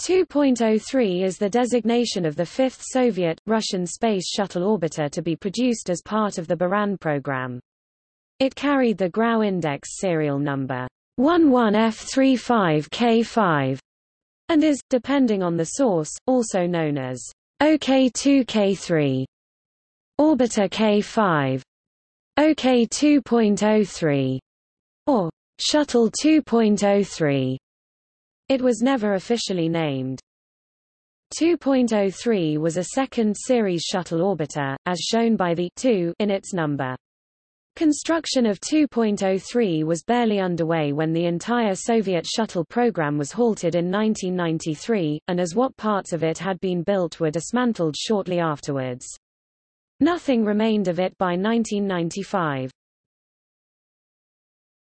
2.03 is the designation of the fifth Soviet, Russian space shuttle orbiter to be produced as part of the Buran program. It carried the Grau Index serial number 11F35K5 and is, depending on the source, also known as OK2K3, Orbiter K5, OK2.03, or Shuttle 2.03. It was never officially named. 2.03 was a second series shuttle orbiter, as shown by the 2 in its number. Construction of 2.03 was barely underway when the entire Soviet shuttle program was halted in 1993, and as what parts of it had been built were dismantled shortly afterwards. Nothing remained of it by 1995.